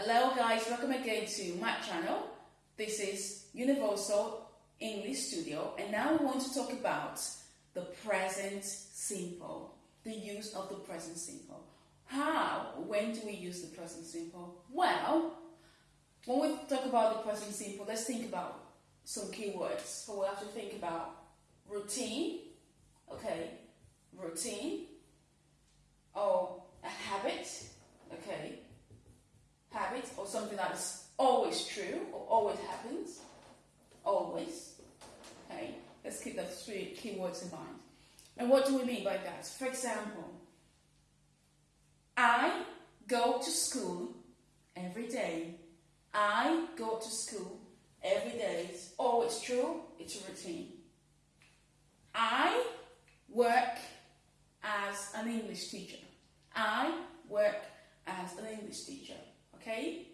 Hello guys, welcome again to my channel. This is Universal English Studio and now we want to talk about the present simple, the use of the present simple. How, when do we use the present simple? Well, when we talk about the present simple, let's think about some keywords. So we'll have to think about routine, okay, routine, or a habit, okay, habit or something that is always true or always happens, always, okay. Let's keep those three keywords in mind. And what do we mean by that? For example, I go to school every day. I go to school every day. It's always true. It's a routine. I work as an English teacher. I work as an English teacher. Okay?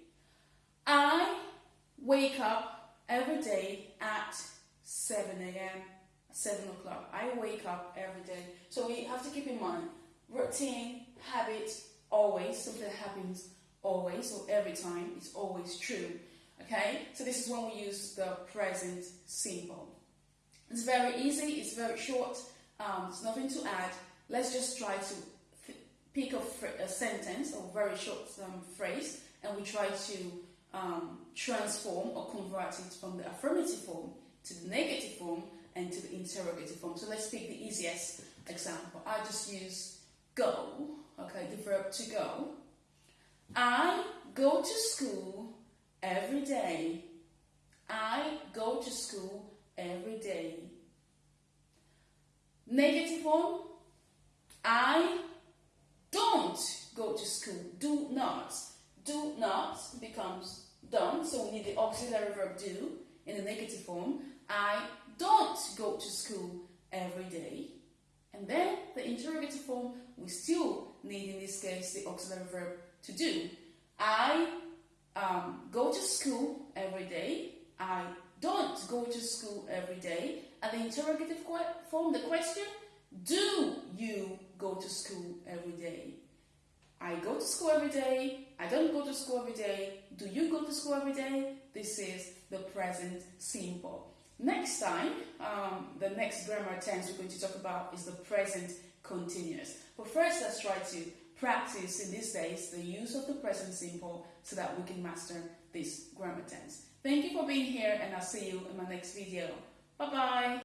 I wake up every day at 7 a.m. 7 o'clock. I wake up every day. So we have to keep in mind routine, habit, always, something happens always or every time, it's always true. Okay? So this is when we use the present simple. It's very easy, it's very short, um, there's nothing to add. Let's just try to pick a, a sentence or very short um, phrase and we try to um, transform or convert it from the affirmative form to the negative form and to the interrogative form. So let's take the easiest example. I just use go, okay, the verb to go. I go to school every day. I go to school every day. Negative form, I don't go to school, do not. Do not becomes don't, so we need the auxiliary verb do in the negative form. I don't go to school every day. And then the interrogative form, we still need in this case the auxiliary verb to do. I um, go to school every day. I don't go to school every day. And the interrogative form, the question, do you go to school every day? I go to school every day. I don't go to school every day. Do you go to school every day? This is the present simple. Next time, um, the next grammar tense we're going to talk about is the present continuous. But first, let's try to practice in these days the use of the present simple so that we can master this grammar tense. Thank you for being here and I'll see you in my next video. Bye-bye.